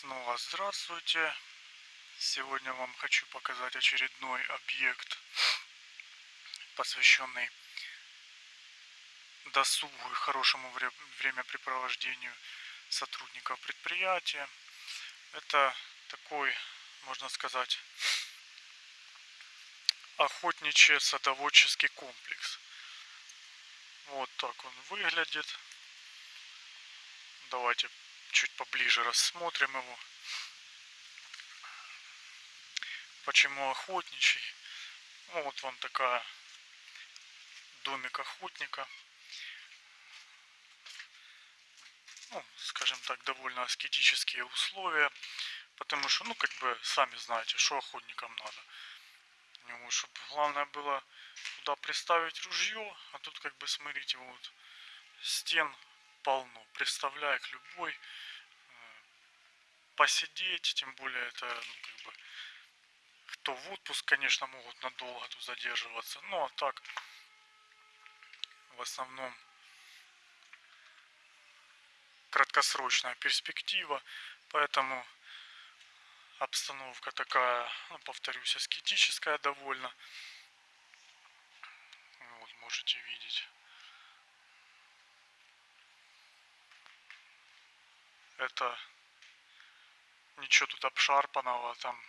Снова здравствуйте. Сегодня вам хочу показать очередной объект, посвященный досугу и хорошему времяпрепровождению сотрудников предприятия. Это такой, можно сказать, охотничий садоводческий комплекс. Вот так он выглядит. Давайте чуть поближе рассмотрим его. Почему охотничий? Ну, вот вам такая домик охотника. Ну, скажем так, довольно аскетические условия. Потому что, ну, как бы, сами знаете, что охотникам надо. Ему, чтобы главное было туда приставить ружье, а тут, как бы, смотрите, вот, стен полно. Представляю к любой э, посидеть, тем более это, ну, как бы, кто в отпуск, конечно, могут надолго тут задерживаться. Ну, а так, в основном, краткосрочная перспектива, поэтому обстановка такая, ну, повторюсь, аскетическая довольно. Вот, можете видеть. Это ничего тут обшарпанного, там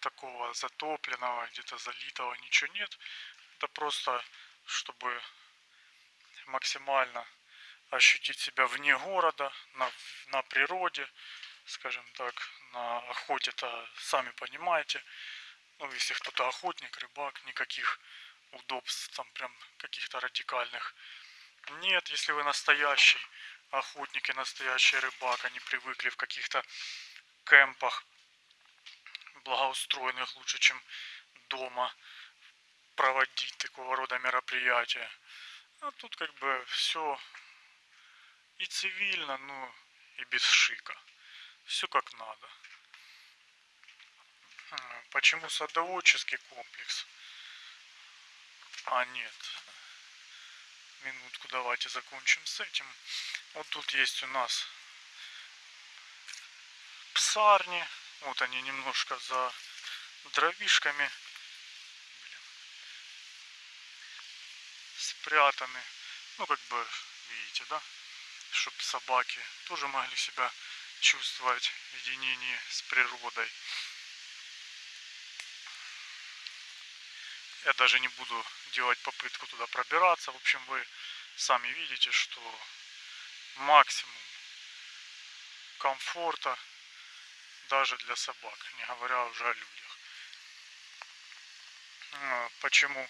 такого затопленного, где-то залитого ничего нет. Это просто, чтобы максимально ощутить себя вне города, на, на природе, скажем так, на охоте-то, сами понимаете. Ну, если кто-то охотник, рыбак, никаких удобств, там прям каких-то радикальных нет, если вы настоящий охотники, настоящий рыбак, они привыкли в каких-то кемпах благоустроенных лучше, чем дома проводить такого рода мероприятия. А тут как бы все и цивильно, ну и без шика. Все как надо. Почему садоводческий комплекс? А нет, минутку давайте закончим с этим. Вот тут есть у нас псарни. Вот они немножко за дровишками. Блин. Спрятаны. Ну, как бы, видите, да? Чтобы собаки тоже могли себя чувствовать в единении с природой. Я даже не буду делать попытку туда пробираться. В общем, вы сами видите, что максимум комфорта даже для собак, не говоря уже о людях. А, почему?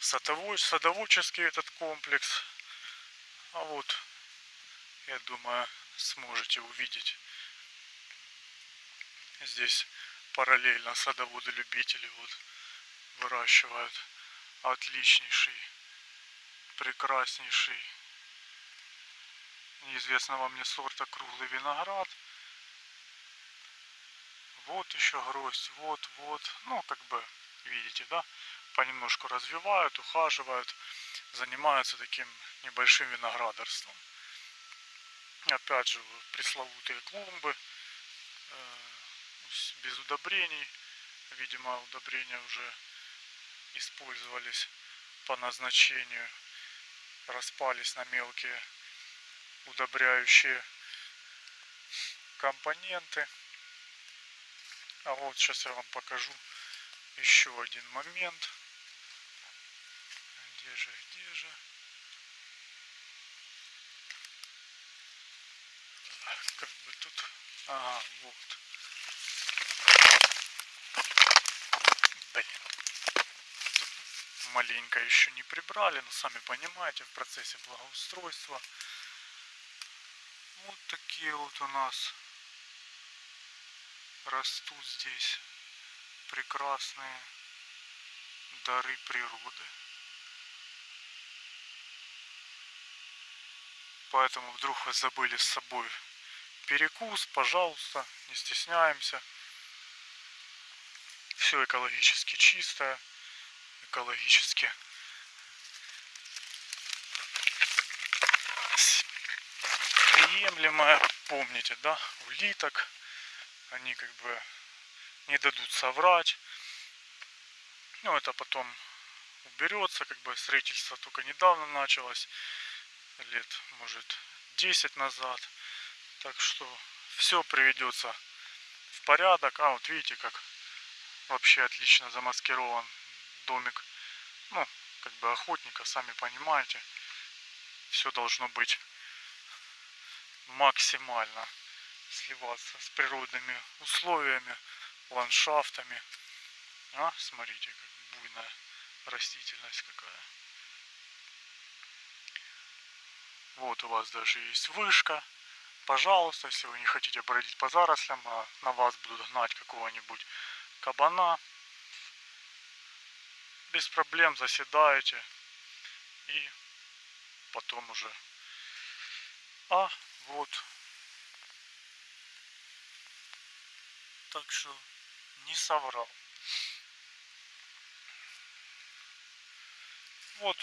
Садоводческий этот комплекс. А вот, я думаю, сможете увидеть. Здесь параллельно садоводы-любители вот выращивают отличнейший, прекраснейший, неизвестного мне сорта круглый виноград. Вот еще гроздь, вот, вот. Ну, как бы, видите, да, понемножку развивают, ухаживают, занимаются таким небольшим виноградарством. Опять же, пресловутые клумбы, э, без удобрений. Видимо, удобрения уже использовались по назначению, распались на мелкие удобряющие компоненты. А вот сейчас я вам покажу еще один момент. Где же, где же? Как бы тут... Ага, вот. Маленько еще не прибрали, но сами понимаете, в процессе благоустройства. Вот такие вот у нас растут здесь прекрасные дары природы. Поэтому вдруг вы забыли с собой перекус, пожалуйста, не стесняемся. Все экологически чистое экологически. приемлемое. Помните, да, улиток. Они как бы не дадут соврать. Ну, это потом уберется, как бы строительство только недавно началось, лет, может, 10 назад. Так что все приведется в порядок. А, вот видите, как вообще отлично замаскирован домик. Ну, как бы охотника, сами понимаете. Все должно быть максимально сливаться с природными условиями, ландшафтами. А, смотрите, как буйная растительность какая. Вот у вас даже есть вышка. Пожалуйста, если вы не хотите бродить по зарослям, а на вас будут гнать какого-нибудь кабана, без проблем заседаете и потом уже. А вот. Так что не соврал. Вот,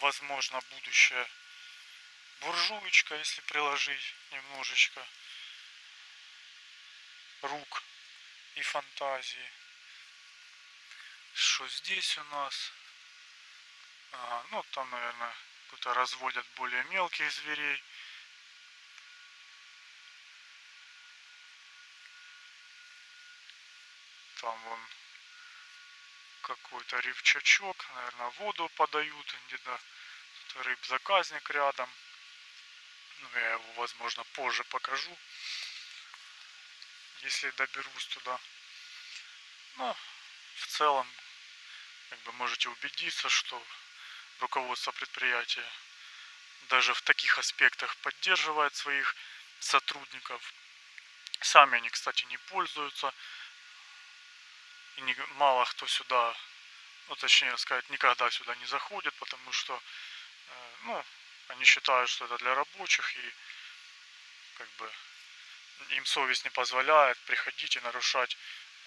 возможно, будущая буржуечка, если приложить немножечко рук и фантазии. Что здесь у нас? Ага, ну, там, наверное, кто-то разводят более мелких зверей. Там вон какой-то рыбчачок, наверное, воду подают где-то. Рыб-заказник рядом. Ну, я его, возможно, позже покажу, если доберусь туда. Ну, в целом, как бы можете убедиться, что руководство предприятия даже в таких аспектах поддерживает своих сотрудников. Сами они, кстати, не пользуются. И не, мало кто сюда, ну точнее сказать, никогда сюда не заходит, потому что, э, ну, они считают, что это для рабочих и как бы им совесть не позволяет приходить и нарушать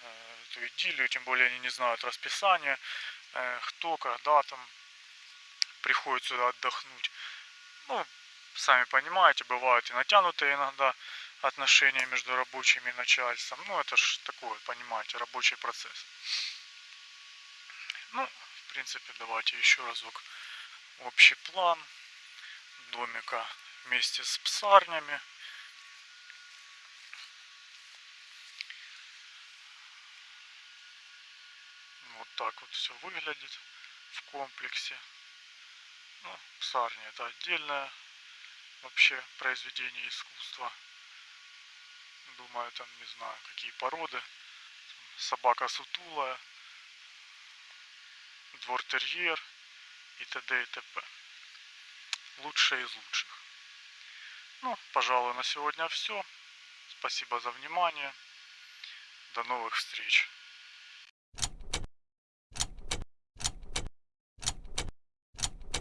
э, эту идиллию, тем более они не знают расписания, э, кто, когда там приходит сюда отдохнуть. Ну, сами понимаете, бывают и натянутые иногда отношения между рабочими и начальством. Ну, это ж такое, понимаете, рабочий процесс. Ну, в принципе, давайте еще разок общий план домика вместе с псарнями. Вот так вот все выглядит в комплексе. Ну, псарня это отдельное вообще произведение искусства. Думаю, там, не знаю, какие породы. Собака сутулая, двор-терьер и т.д. и т.п. Лучшие из лучших. Ну, пожалуй, на сегодня все. Спасибо за внимание. До новых встреч.